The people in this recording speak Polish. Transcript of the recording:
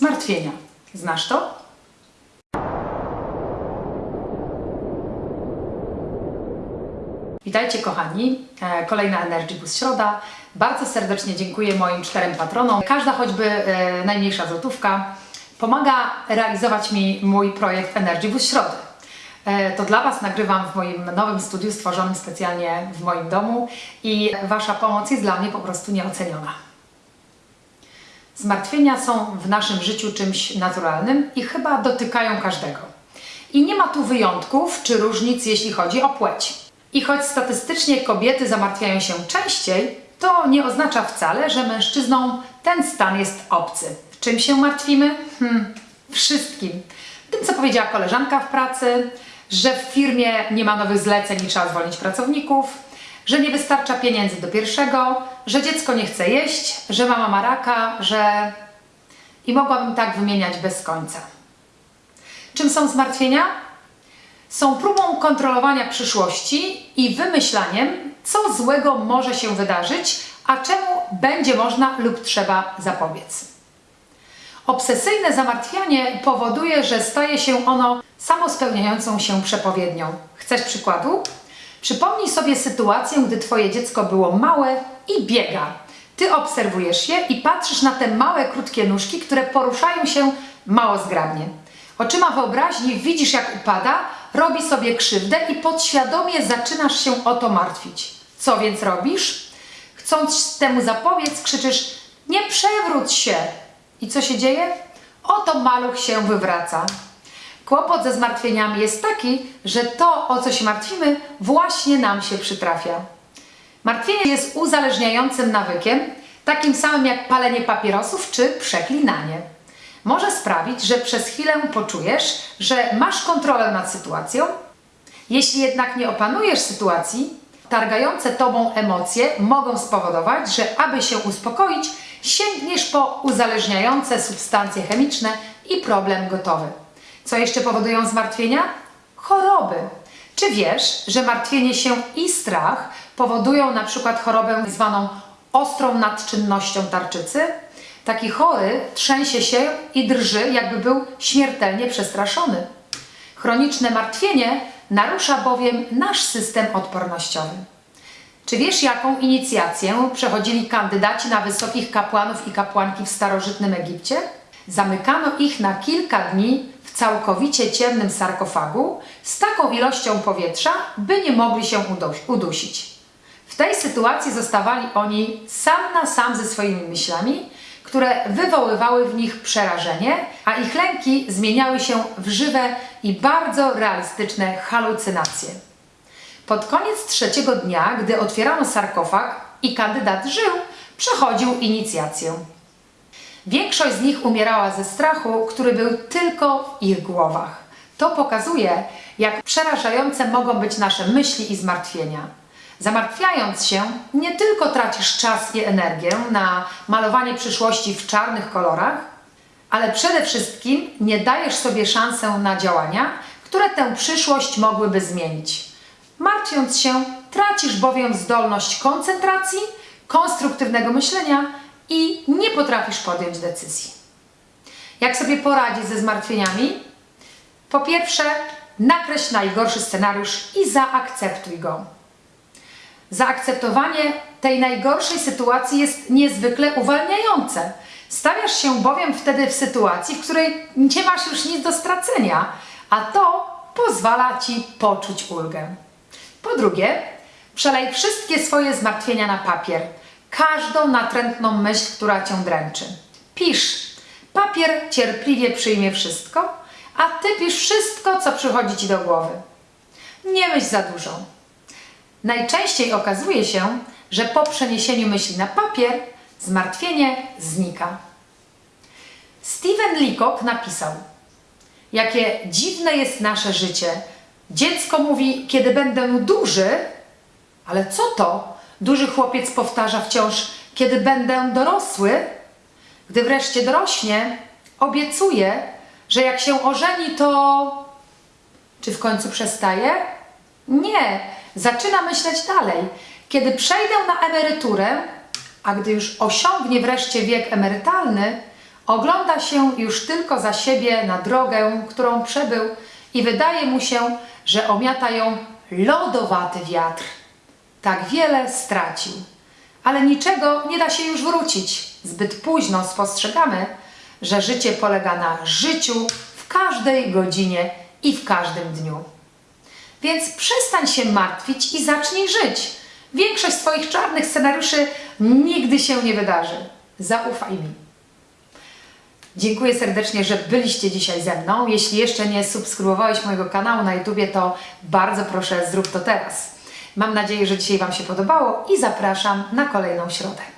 Zmartwienia. Znasz to? Witajcie kochani, E, kolejna Energy Boost Środa. Bardzo serdecznie dziękuję moim czterem patronom. Każda choćby e, najmniejsza złotówka pomaga realizować mi mój projekt Energy Boost Środy. E, To dla Was nagrywam w moim nowym studiu stworzonym specjalnie w moim domu i Wasza pomoc jest dla mnie po prostu nieoceniona. Zmartwienia są w naszym życiu czymś naturalnym i chyba dotykają każdego. I nie ma tu wyjątków czy różnic, jeśli chodzi o płeć. I choć statystycznie kobiety zamartwiają się częściej, to nie oznacza wcale, że mężczyznom ten stan jest obcy. Czym się martwimy? Hmm, wszystkim. Tym, co powiedziała koleżanka w pracy, że w firmie nie ma nowych zleceń i trzeba zwolnić pracowników, że nie wystarcza pieniędzy do pierwszego, że dziecko nie chce jeść, że mama ma raka, że... I mogłabym tak wymieniać bez końca. Czym są zmartwienia? Są próbą kontrolowania przyszłości i wymyślaniem, co złego może się wydarzyć, a czemu będzie można lub trzeba zapobiec. Obsesyjne zamartwianie powoduje, że staje się ono samospełniającą się przepowiednią. Chcesz przykładu? Przypomnij sobie sytuację, gdy Twoje dziecko było małe i biega. Ty obserwujesz je i patrzysz na te małe, krótkie nóżki, które poruszają się mało zgrabnie. Oczyma wyobraźni widzisz, jak upada, robi sobie krzywdę i podświadomie zaczynasz się o to martwić. Co więc robisz? Chcąc temu zapobiec, krzyczysz: Nie przewróć się! I co się dzieje? Oto maluch się wywraca. Kłopot ze zmartwieniami jest taki, że to, o co się martwimy, właśnie nam się przytrafia. Martwienie jest uzależniającym nawykiem, takim samym jak palenie papierosów czy przeklinanie. Może sprawić, że przez chwilę poczujesz, że masz kontrolę nad sytuacją. Jeśli jednak nie opanujesz sytuacji, targające tobą emocje mogą spowodować, że aby się uspokoić, sięgniesz po uzależniające substancje chemiczne i problem gotowy. Co jeszcze powodują zmartwienia? Choroby. Czy wiesz, że martwienie się i strach powodują na przykład chorobę zwaną ostrą nadczynnością tarczycy? Taki chory trzęsie się i drży, jakby był śmiertelnie przestraszony. Chroniczne martwienie narusza bowiem nasz system odpornościowy. Czy wiesz, jaką inicjację przechodzili kandydaci na wysokich kapłanów i kapłanki w starożytnym Egipcie? Zamykano ich na kilka dni w całkowicie ciemnym sarkofagu z taką ilością powietrza, by nie mogli się udusić. W tej sytuacji zostawali oni sam na sam ze swoimi myślami, które wywoływały w nich przerażenie, a ich lęki zmieniały się w żywe i bardzo realistyczne halucynacje. Pod koniec trzeciego dnia, gdy otwierano sarkofag i kandydat żył, przechodził inicjację. Większość z nich umierała ze strachu, który był tylko w ich głowach. To pokazuje, jak przerażające mogą być nasze myśli i zmartwienia. Zamartwiając się, nie tylko tracisz czas i energię na malowanie przyszłości w czarnych kolorach, ale przede wszystkim nie dajesz sobie szansę na działania, które tę przyszłość mogłyby zmienić. Martwiąc się, tracisz bowiem zdolność koncentracji, konstruktywnego myślenia i nie potrafisz podjąć decyzji. Jak sobie poradzić ze zmartwieniami? Po pierwsze, nakreśl najgorszy scenariusz i zaakceptuj go. Zaakceptowanie tej najgorszej sytuacji jest niezwykle uwalniające. Stawiasz się bowiem wtedy w sytuacji, w której nie masz już nic do stracenia, a to pozwala ci poczuć ulgę. Po drugie, przelej wszystkie swoje zmartwienia na papier, każdą natrętną myśl, która cię dręczy. Pisz. Papier cierpliwie przyjmie wszystko, a ty pisz wszystko, co przychodzi ci do głowy. Nie myśl za dużo. Najczęściej okazuje się, że po przeniesieniu myśli na papier zmartwienie znika. Steven Leacock napisał: Jakie dziwne jest nasze życie. Dziecko mówi, kiedy będę duży, ale co to? Duży chłopiec powtarza wciąż, kiedy będę dorosły. Gdy wreszcie dorośnie, obiecuje, że jak się ożeni, to. Czy w końcu przestaje? Nie, zaczyna myśleć dalej. Kiedy przejdę na emeryturę, a gdy już osiągnie wreszcie wiek emerytalny, Ogląda się już tylko za siebie na drogę, którą przebył i wydaje mu się, że omiata ją lodowaty wiatr. Tak wiele stracił, ale niczego nie da się już wrócić. Zbyt późno spostrzegamy, że życie polega na życiu w każdej godzinie i w każdym dniu. Więc przestań się martwić i zacznij żyć. Większość Twoich czarnych scenariuszy nigdy się nie wydarzy. Zaufaj mi. Dziękuję serdecznie, że byliście dzisiaj ze mną. Jeśli jeszcze nie subskrybowałeś mojego kanału na YouTubie, to bardzo proszę zrób to teraz. Mam nadzieję, że dzisiaj Wam się podobało i zapraszam na kolejną środę.